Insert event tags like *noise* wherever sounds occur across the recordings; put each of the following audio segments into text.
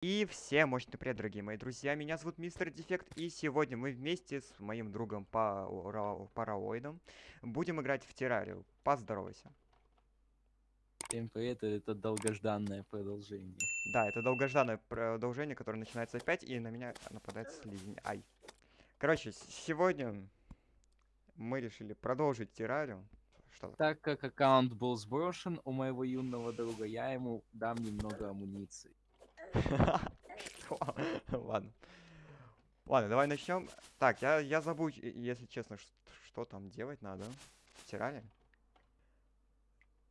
И всем мощный привет, дорогие мои друзья, меня зовут Мистер Дефект, и сегодня мы вместе с моим другом Пара- Параоидом будем играть в террарию. Поздоровайся. Всем привет, это долгожданное продолжение. Да, это долгожданное продолжение, которое начинается опять, и на меня нападает слизень. Ай. Короче, сегодня мы решили продолжить террарию. Что? Так как аккаунт был сброшен у моего юного друга, я ему дам немного амуниции. *laughs* Ладно. Ладно, давай начнем. Так, я, я забыл, если честно, что, что там делать надо. Стирали?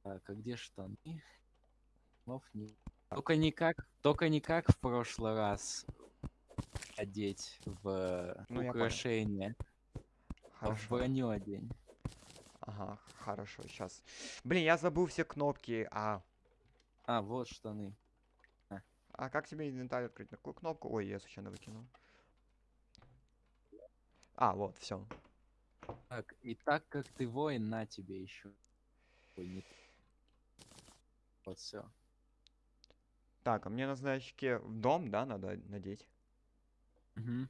Так, а где штаны? Слов нет. Только никак, только никак в прошлый раз одеть в ну, украшение. А в броню одень. Ага, хорошо, сейчас. Блин, я забыл все кнопки, а... А, вот штаны. А как тебе инвентарь открыть? На какую кнопку? Ой, я случайно выкинул. А, вот, все. Так, и так как ты воин, на тебе еще. Ой, не... Вот все. Так, а мне на значке в дом, да, надо надеть? Угу.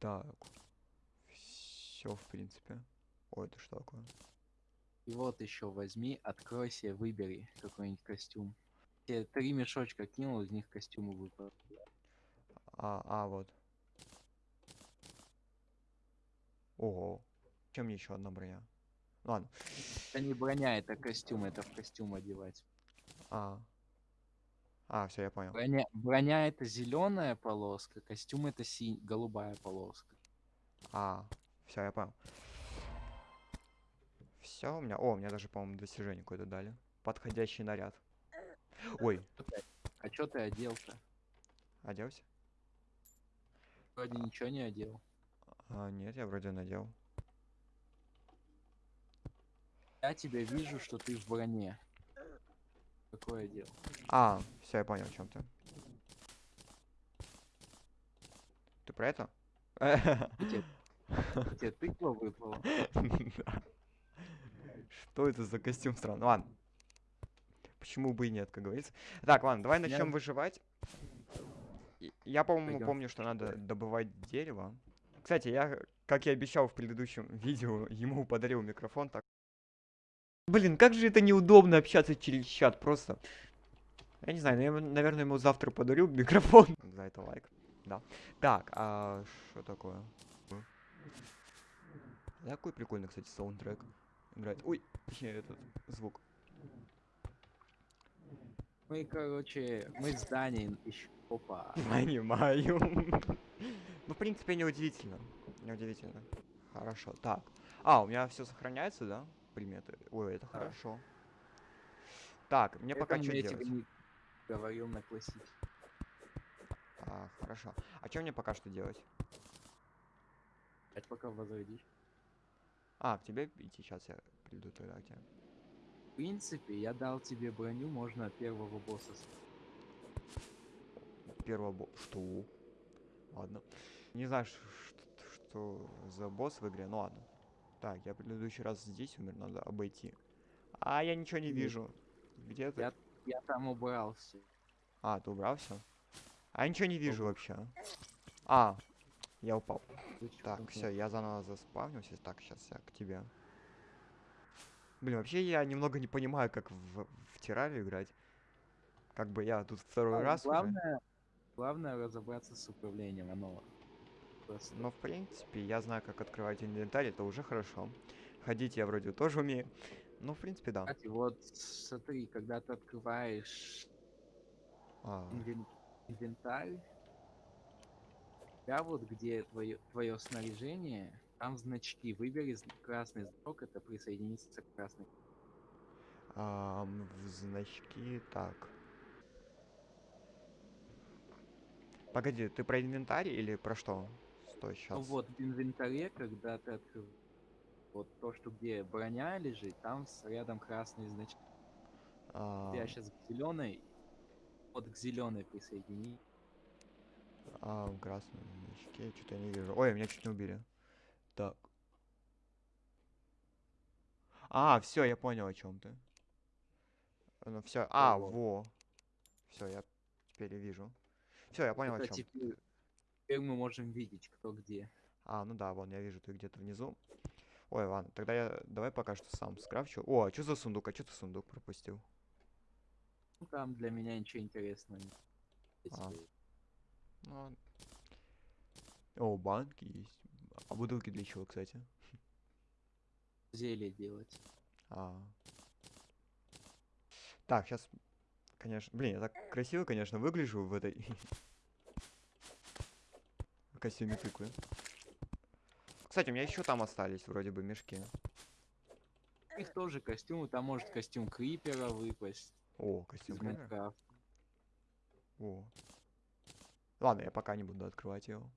Так. Все, в принципе. Ой, это что такое? И вот еще возьми, откройся, выбери какой-нибудь костюм. Я три мешочка кинул, из них костюмы выпали. А, а, вот. Ого. Чем мне еще одна броня? Ладно. Это не броня, это костюм, это в костюм одевать. А. А, все, я понял. Броня, броня это зеленая полоска, костюм это синь, голубая полоска. А, все, я понял. Все, у меня... О, у меня даже, по-моему, достижение какое-то дали. Подходящий наряд. Ой. А чё ты одел-то? Оделся? Вроде а... ничего не одел. А, нет, я вроде надел. Я тебя вижу, что ты в броне. Какое дело? А, все, я понял, о чем ты. Ты про это? Тебе тыква выпала? *laughs* Что это за костюм странный? Ладно. Почему бы и нет, как говорится. Так, ладно, давай начнем я... выживать. Я, по-моему, помню, что надо добывать дерево. Кстати, я, как и обещал в предыдущем *laughs* видео, ему подарил микрофон. Так. Блин, как же это неудобно общаться через чат, просто. Я не знаю, я, наверное, ему завтра подарю *laughs* микрофон. За это лайк. Да. Так, а что такое? Какой прикольный, кстати, саундтрек играет. Ой, этот звук. Мы, короче, мы здание еще. Опа. *laughs* Понимаю. ну, в принципе, неудивительно. Неудивительно. Хорошо. Так. А, у меня все сохраняется, да? Приметы. Ой, это да. хорошо. Так, мне это пока что делать? Не говорил на классике. А, хорошо. А что мне пока что делать? Это пока возродишь. А, к тебе идти сейчас я приду тогда к тебе. В принципе, я дал тебе броню, можно первого босса. Первого босса. Что? Ладно. Не знаю, что, что за босс в игре, ну ладно. Так, я в предыдущий раз здесь умер, надо обойти. А, я ничего не вижу. Где ты? Я, я там убрал все. А, ты убрал все? А я ничего не вижу вообще. А, я упал. Так, все, я заново заспавнился. Так, сейчас я к тебе. Блин, вообще я немного не понимаю, как в, в террарию играть. Как бы я тут второй а, раз главное, уже. Главное разобраться с управлением, оно просто... Но в принципе, я знаю, как открывать инвентарь, это уже хорошо. Ходить я вроде тоже умею. Ну, в принципе, да. Кстати, вот смотри, когда ты открываешь а. инвен... инвентарь, да, вот где твое, твое снаряжение, там значки. Выбери красный знак, это присоединиться к красной. А, в значки, так. Погоди, ты про инвентарь или про что? Стой, сейчас. Ну вот, в инвентаре, когда ты открыл вот то, что где броня лежит, там рядом красные значки. А... Я сейчас к зеленой, вот к зеленой присоедини. А, в красном значке, что-то я не вижу. Ой, меня чуть не убили. Так. А, все, я понял, о чем ты. Ну все. А, во. Все, я теперь вижу. Все, я понял, о чем. Теперь, теперь мы можем видеть, кто где. А, ну да, вон, я вижу, ты где-то внизу. Ой, ладно, тогда я давай пока что сам скрафчу. О, а что за сундук? А что ты сундук пропустил? Ну там для меня ничего интересного нет. А. Ну, о, банки есть. А бутылки для чего, кстати? Зелье делать. А. Так, сейчас, конечно, блин, я так красиво, конечно, выгляжу в этой *laughs* костюме тыквы. Кстати, у меня еще там остались вроде бы мешки. Их тоже костюмы, там может костюм крипера выпасть. О, костюм крипера. О. Ладно, я пока не буду открывать его.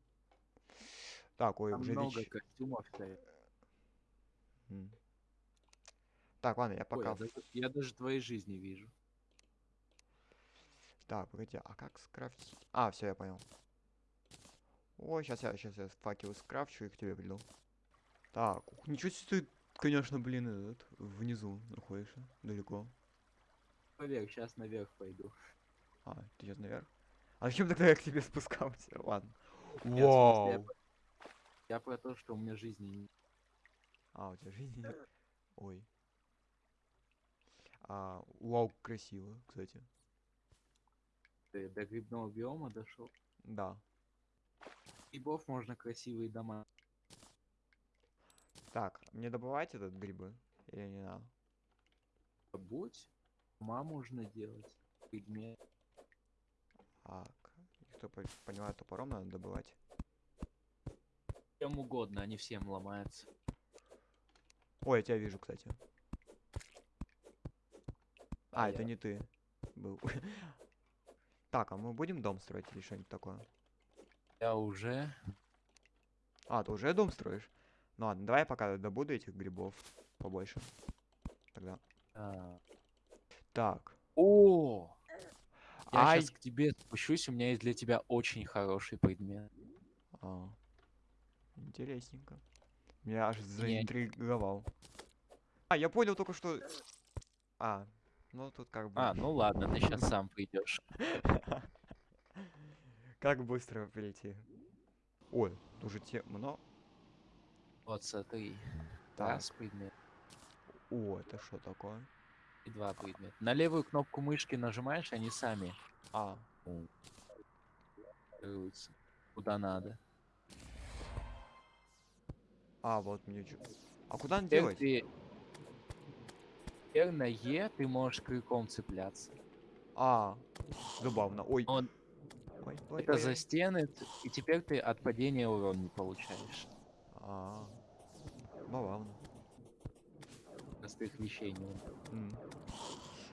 Так, ой, Там уже много лич... костюмов стоит. Так, ладно, я Ой, пока... я, даже, я даже твоей жизни вижу. Так, погоди, а как скрафтить? А, все, я понял. Ой, сейчас я, сейчас я факелы скрафчу и к тебе приду. Так, ничего себе ты, конечно, блин, этот, внизу находишься, далеко. Поверь, сейчас наверх пойду. А, ты сейчас наверх? А зачем тогда я к тебе спускался? Ладно. Нет, в смысле, я, Вау! про- я про то, что у меня жизни не- А, у тебя жизни нет? Ой. А, вау, красиво, кстати. Ты до грибного биома дошел. Да. Грибов можно красивые дома. Так, мне добывать этот грибы? Или не надо? Будь, дома можно делать. Предмет. Так, кто по- понимает, топором надо добывать. Чем угодно, они всем ломаются. Ой, я тебя вижу, кстати. А, А это я- не ты был. *laughs* Так, а мы будем дом строить или что-нибудь такое? Я уже. А, ты уже дом строишь? Ну ладно, давай я пока добуду этих грибов побольше. Тогда. а, Так. О! Я Ай! сейчас к тебе спущусь, у меня есть для тебя очень хороший предмет. А, интересненько. Меня аж заинтриговал. А, я понял только что... А, ну тут как бы... А, ну ладно, ты сейчас сам придешь. *laughs* Как быстро перейти? Ой, уже темно. Вот смотри. Так. Раз предмет О, это что такое? И два предмета. На левую кнопку мышки нажимаешь, они сами А. Куда надо. а, вот мне чё... А куда Теперь делать? ты... Теперь на Е ты можешь крюком цепляться. А, забавно. Ой, Он ой, ой, это ой, за стены, и теперь ты от падения урон не получаешь. А, забавно. Простых вещей не надо. М.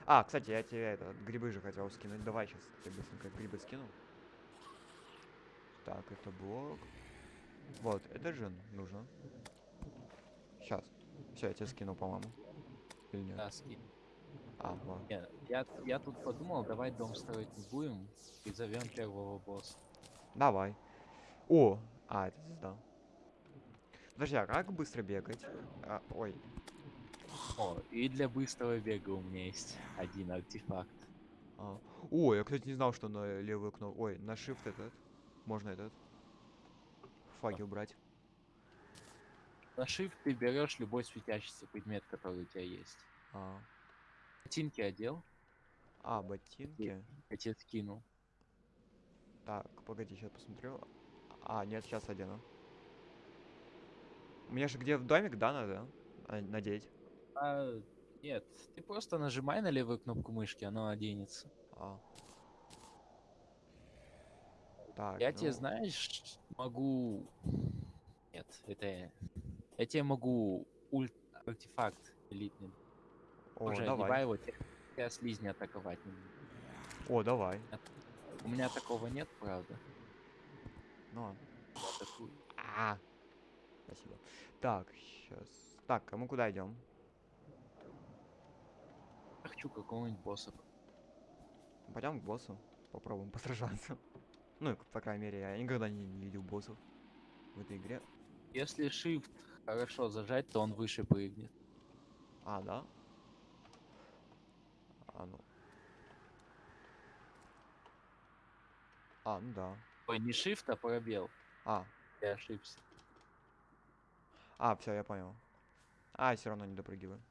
А, кстати, я тебе это, грибы же хотел скинуть. Давай сейчас я быстренько грибы скину. Так, это блок. Вот, это же нужно. Сейчас. Все, я тебе скину, по-моему. Или нет? Да, скинь. А, вот. Не, я, я тут подумал, давай дом строить не будем и зовем первого босса. Давай. О! А, это звезда. Подожди, а как быстро бегать? А, ой. О, и для быстрого бега у меня есть один артефакт. А. О, я, кстати, не знал, что на левую кнопку... Ой, на shift этот. Можно этот. Факел брать. На shift ты берешь любой светящийся предмет, который у тебя есть. А, Ботинки одел, а ботинки. я тебе скинул. Так, погоди, сейчас посмотрю. А, нет, сейчас одену. Мне же где в домик, да, надо а, надеть? А, нет, ты просто нажимай на левую кнопку мышки, оно оденется. А. Так, Я тебе, ну, знаешь, могу... Нет, это... я- тебе могу ульт артефакт элитный. О, Уже давай. его, те- тебя слизни атаковать. О, давай. У меня такого нет, правда. Ну ладно. Я атакую. А. Спасибо. Так, сейчас. Так, а мы куда идем? Я хочу какого-нибудь босса. Пойдем к боссу. Попробуем посражаться. *laughs* Ну, по крайней мере, я никогда не, не видел боссов в этой игре. Если shift хорошо зажать, то он выше прыгнет. А, да? А, ну. А, ну да. Ой, не shift, а пробел. А. Я ошибся. А, все, я понял. А, все равно не допрыгиваю.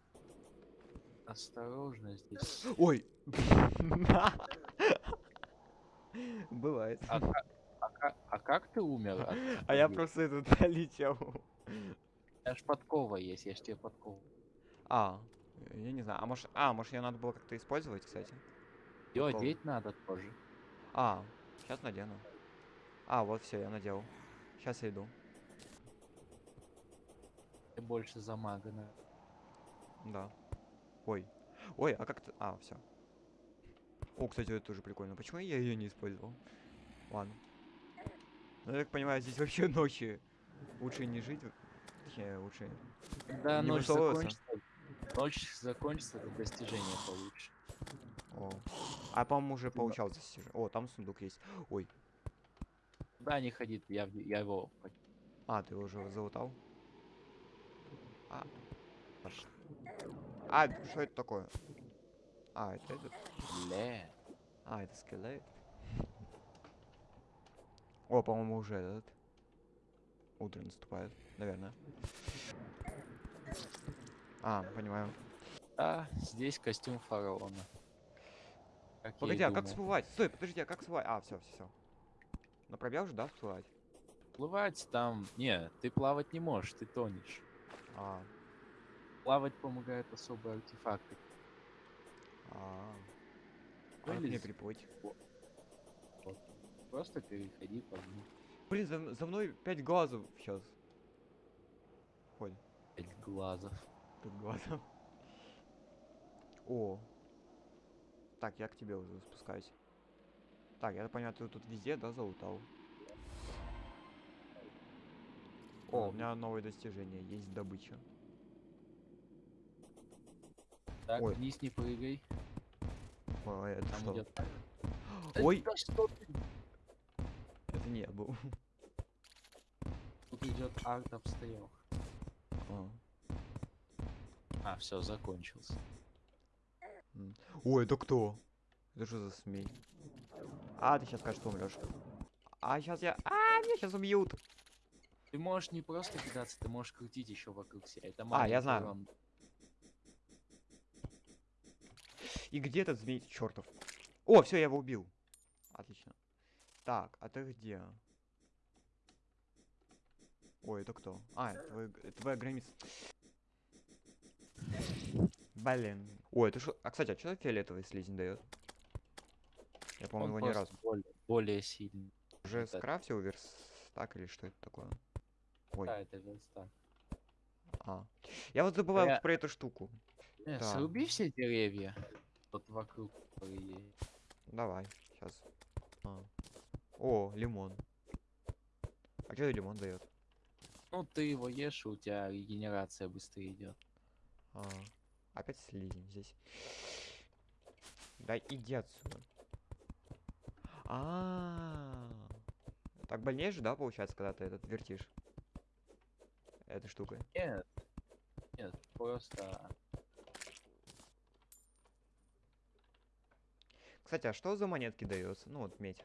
Осторожно здесь. Ой! *laughs* Бывает. А, а, а как ты умер? От, *laughs* а я просто этот *laughs* летел. Я ж подкова есть, я ж тебе подкову. А, я не знаю. А может, а, может ее надо было как-то использовать, кстати? Ее одеть надо тоже. А, сейчас надену. А, вот все, я надел. Сейчас я иду. Ты больше за мага, Да. Ой. Ой, а как то А, все. О, кстати, это тоже прикольно. Почему я ее не использовал? Ладно. Ну, я так понимаю, здесь вообще ночи лучше не жить. Точнее, лучше Когда не ночь закончится, ночь закончится, то достижение получше. О. А, по-моему, уже получал достижение. О, там сундук есть. Ой. Да, не ходит, я, я его... А, ты его уже залутал? А. А, что это такое? А, это этот? А, это скелет. О, по-моему, уже этот. Утро наступает, наверное. А, понимаю. А, здесь костюм фараона. Как Погоди, а как всплывать? Стой, подожди, а как всплывать? А, все, все, все. На пробел же, да, всплывать? Плывать там... Не, ты плавать не можешь, ты тонешь. А. Плавать помогают особые артефакты. А. Как мне приплыть? Вот. Просто переходи по дну. Блин, за, за мной пять глазов сейчас. Ходит. Пять глазов. Пять глазов. О. Так, я к тебе уже спускаюсь. Так, я понимаю, ты тут везде, да, залутал? О, у меня новое достижение, есть добыча. Так, Ой. вниз не прыгай. Ой, это Там что? Идет... *gasps* Ой! Да что ты? Это не был. Тут идет арт обстрел. А, а все, закончился. Ой, это кто? Это что за смей? А, ты сейчас скажешь, что умрешь. А, сейчас я... А, меня сейчас убьют. Ты можешь не просто кидаться, ты можешь крутить еще вокруг себя. Это а, я знаю. Урон. И где этот змей чертов? О, все, я его убил. Отлично. Так, а ты где? Ой, это кто? А, это твой, это твоя граница. Блин. Ой, это что? А, кстати, а что фиолетовый слизень дает? Я, по-моему, его ни разу. Более, более сильный. Уже вот скрафтил верстак или что это такое? Ой. Да, это верстак. А. Я вот забываю я... про эту штуку. Э, да. Сруби все деревья. Вот вокруг Давай, сейчас. А. О, лимон. А что лимон дает? Ну, ты его ешь, и у тебя регенерация быстрее идет. А. Опять слизень здесь. Да иди отсюда. А, -а, а Так больнее же, да, получается, когда ты этот вертишь? Этой штукой. Нет. Нет, просто Кстати, а что за монетки дается? Ну вот медь.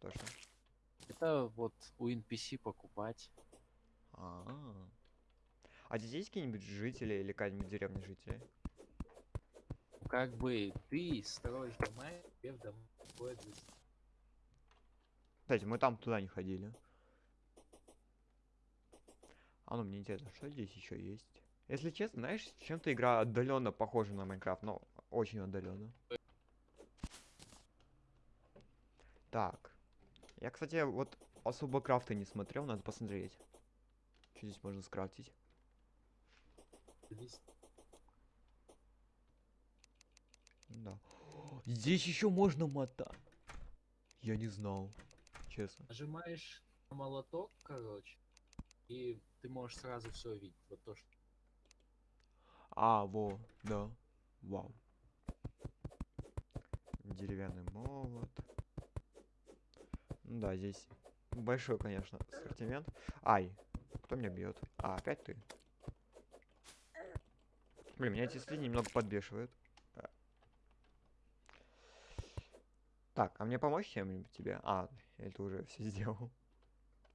Точно. Это вот у NPC покупать. А, -а, -а. а здесь есть какие-нибудь жители или какая-нибудь деревня жителей? Как бы ты строишь дома, тебе в дом Кстати, мы там туда не ходили. А ну мне интересно, что здесь еще есть? Если честно, знаешь, чем-то игра отдаленно похожа на Майнкрафт, но очень отдаленно. Так. Я, кстати, вот особо крафты не смотрел, надо посмотреть. Что здесь можно скрафтить? Да. Здесь еще можно мотать. Я не знал. Честно. Нажимаешь на молоток, короче, и ты можешь сразу все видеть. Вот то, что. А, во, да. Вау. Деревянный молот. Да, здесь большой, конечно, ассортимент. Ай, кто меня бьет? А, опять ты. Блин, меня эти слизи немного подбешивают. Так, а мне помочь чем-нибудь тебе? А, я это уже все сделал.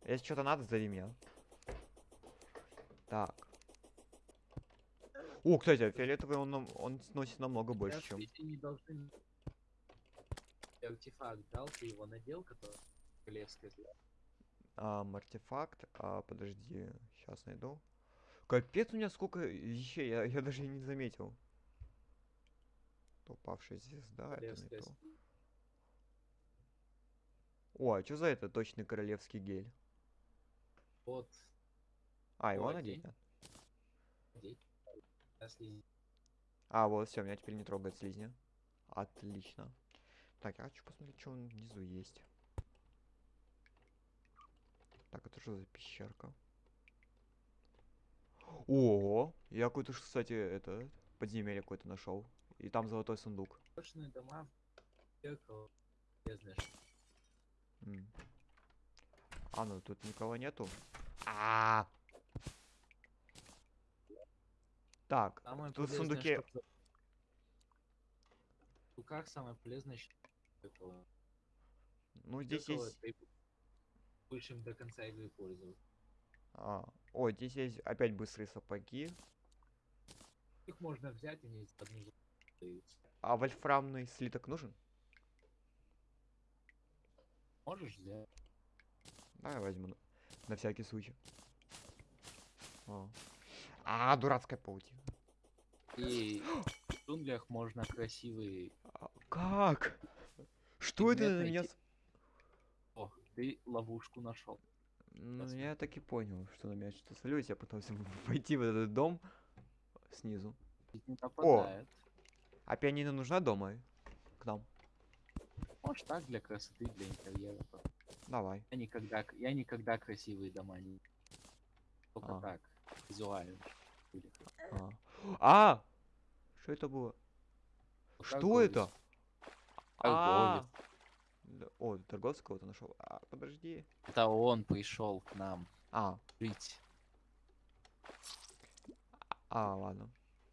Если что-то надо, зови меня. Так. О, кстати, фиолетовый он, он сносит намного больше, чем... Не. Артефакт дал, ты его надел, который... Звезда. А, артефакт. А, подожди, сейчас найду. Капец, у меня сколько вещей, я, я даже и не заметил. Упавшая звезда, это не то. О, а что за это точный королевский гель? Вот. А, его О, надеть? надо? А, вот, все, меня теперь не трогает слизня. Отлично. Так, я хочу посмотреть, что внизу есть. Так, это что за пещерка? О, я какой-то, кстати, это подземелье какое-то нашел. И там золотой сундук. точные дома. А, ну тут никого нету. А. Так, Самое тут в сундуке. что в сундуках самое полезное. Ну здесь есть. Будешь им до конца игры пользоваться. А, о, здесь есть опять быстрые сапоги. Их можно взять, они из одну за- даются. А вольфрамный слиток нужен? Можешь взять. Давай возьму на, на всякий случай. О. А, дурацкая паутина. И в джунглях можно красивый... А, как? Что это на меня? найти. О, ты ловушку нашел. Ну, я так и понял, что на меня что-то солюсь. Я пытался войти в этот дом снизу. Нападает. А пианино нужна дома? К нам. Может так, для красоты, для интерьера. Давай. Я никогда, я никогда красивые дома не... Только А. так, визуально. А. А! Что это было? Что это? А! Да- О, торговца кого-то нашел. А, подожди. Это он пришел к нам А, жить. а, ладно.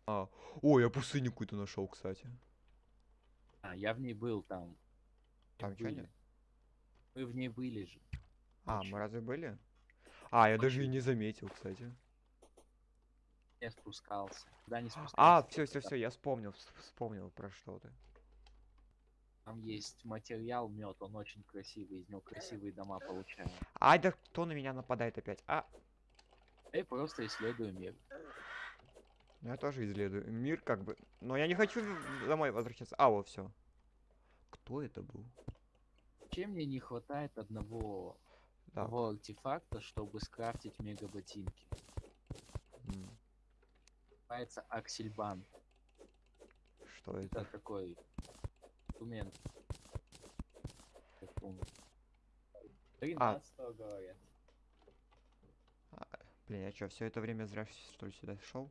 А. О, я пустыню какую-то нашел, кстати. А, я в ней был там. Там были. нет? Мы в ней были же. А, мы разве были? А, я даже и не заметил, кстати. Я спускался. Куда не спускался? А, все, все, все, я вспомнил, вс- вспомнил про что ты. Там есть материал мед, он очень красивый, из него красивые дома получаем. Ай, да кто на меня нападает опять? А, И просто исследуем мир. ну я тоже исследую мир, как бы. Но я не хочу домой возвращаться. А, вот все. Кто это был? Чем мне не хватает одного Да. того артефакта, чтобы скрафтить мега ботинки? м, Называется Аксельбан. Что это? Это такой он- 13 говорят. Блин, я что, все это время зря что ли сюда шел?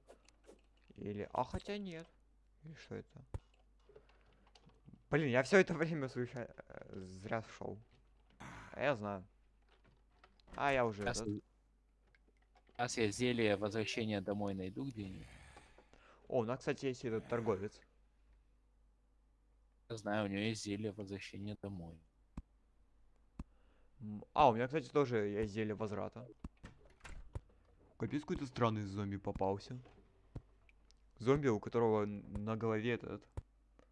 Или. А хотя нет. Или что это? Блин, я все это время случайно зря шел. А я знаю. А я уже. Сейчас, этот- сейчас я зелье возвращения домой найду где-нибудь. О, у нас, кстати, есть этот торговец. Я знаю, у него есть зелье возвращения домой. А, у меня, кстати, тоже есть зелье возврата. Капец, какой-то странный зомби попался. Зомби, у которого на голове этот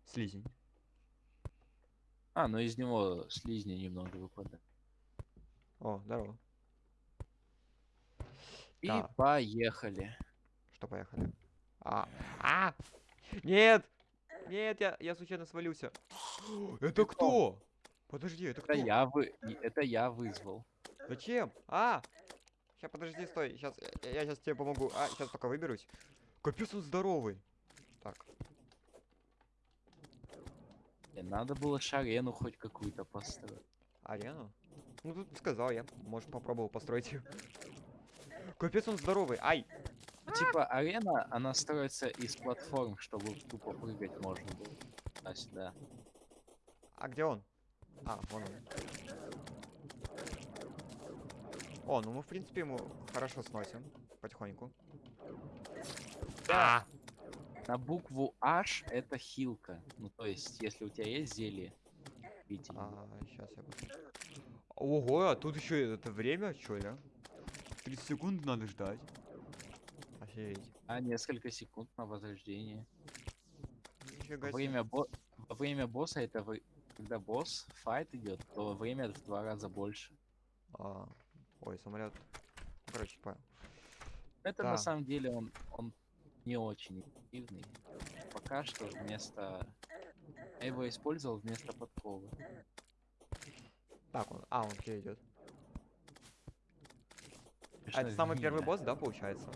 слизень. А, ну из него слизни немного выпадает. О, здорово. И Да. поехали. Что, поехали? А, а! Нет! Нет, я, я случайно свалился. *gasps* Это кто? Подожди, это кто? Это я вы... Это я вызвал. Зачем? А! Сейчас, подожди, стой. Сейчас, я, сейчас тебе помогу. А, сейчас пока выберусь. Капец, он здоровый. Так, Мне надо было шарену хоть какую-то построить. арену? Ну, тут сказал я. Может, попробовал построить ее. *laughs* Капец, он здоровый. Ай! Ну, Типа арена, она строится из платформ, чтобы тупо прыгать можно было. А сюда. А где он? А, вон он. О, ну мы, в принципе, ему хорошо сносим. Потихоньку. Да. На букву H это хилка. Ну то есть, если у тебя есть зелье, А, сейчас я посмотрю. Ого, а тут еще это время, что ли? 30 секунд надо ждать. Офигеть. А, несколько секунд на возрождение. Во время, бо... Во время босса это вы... когда босс, файт идет, то время в два раза больше. А, ой, самолет. Короче, понял. Это да. на самом деле он, он не очень эффективный. Пока что вместо... Я его использовал вместо подковы. Так, он... А, он где идет? А это самый первый босс, да, получается?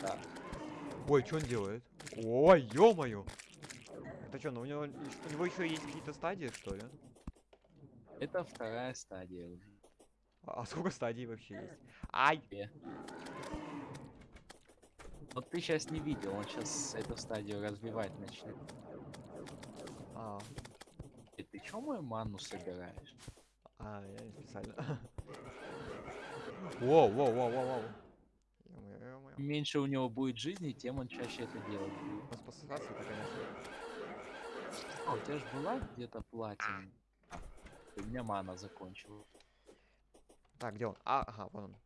Да. Ой, что он делает? Ой, ё-моё! Это что, ну у него, у него еще есть какие-то стадии, что ли? Это вторая стадия уже. А, а сколько стадий вообще есть? Ай! Вот ты сейчас не видел, он сейчас эту стадию развивать начнет. А. И ты чё мою ману собираешь? А, я специально. *laughs* Воу, воу, воу, воу, воу. Меньше у него будет жизни, тем он чаще это делает. Спасаться это, конечно. А, у тебя же была где-то платина. У меня мана закончилась. Так, где он? А, ага, вон он.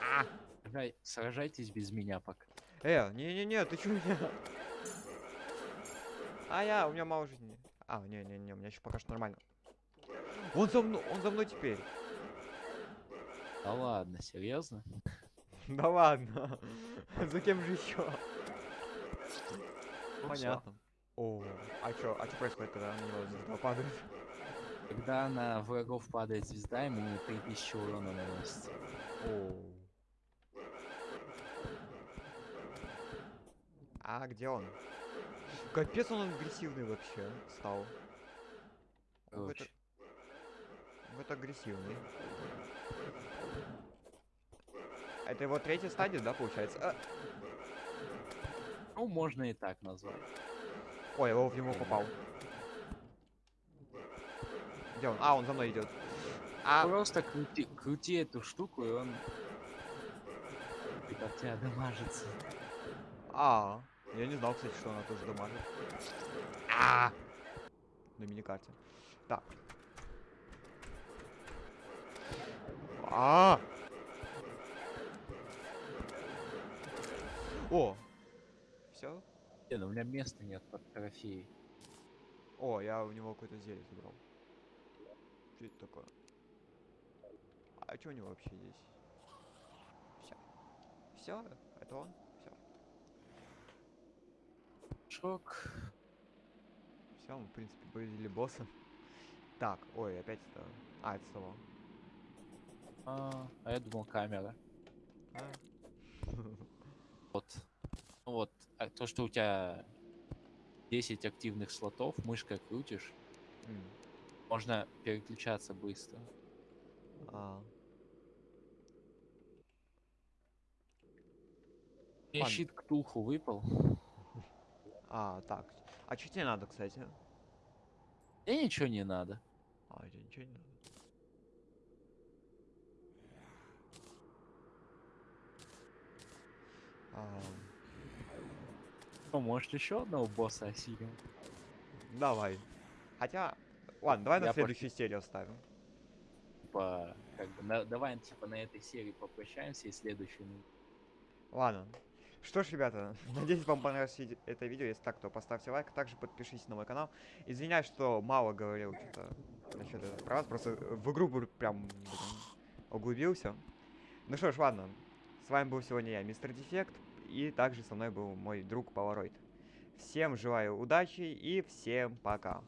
А! Сражай, сражайтесь без меня пока. Э, не-не-не, ты чё меня? А я, у меня мало жизни. А, не-не-не, у меня еще пока что нормально. Он за мной, он за мной теперь. Да ладно, серьезно? Да ладно. *laughs* За кем же еще? Понятно. О, а чё, а чё происходит, когда на него звезда падает? Когда на врагов падает звезда, ему 3000 урона наносится. О. А где он? Капец он агрессивный вообще стал. В это... в это агрессивный. Это его третья стадия, да, получается? А... Ну, можно и так назвать. Ой, я в него попал. Где он? А, он за мной идет. А... Просто крути, крути эту штуку, и он от тебя дамажится. А, я не знал, кстати, что она тоже дамажит. А, на миникарте. Так. А, -а, -а! О! Все? Не, ну у меня места нет под трофеи. О, я у него какое-то зелье забрал. Что это такое? А что у него вообще здесь? Все. Все? Это он? Все. Шок. Все, мы, в принципе, победили босса. Так, ой, опять это... А, это снова. А, а я думал камера. А? *laughs* Вот. Ну вот, а то, что у тебя 10 активных слотов, мышкой крутишь, mm. можно переключаться быстро. А. Мне щит Ктулху выпал. А, так. А что тебе надо, кстати? Мне ничего не надо. А, тебе ничего не надо. Ну, может еще одного босса осилим? Давай. Хотя, ладно, давай Я на следующую по... серию оставим. Типа, как бы, на, давай, типа, на этой серии попрощаемся и следующую. Ладно. Что ж, ребята, *laughs* надеюсь, вам понравилось это видео. Если так, то поставьте лайк. Также подпишитесь на мой канал. Извиняюсь, что мало говорил что-то насчет этого. Просто в игру прям блин, углубился. Ну что ж, ладно. С вами был сегодня я, Мистер Дефект, и также со мной был мой друг Polaroid. Всем желаю удачи и всем пока.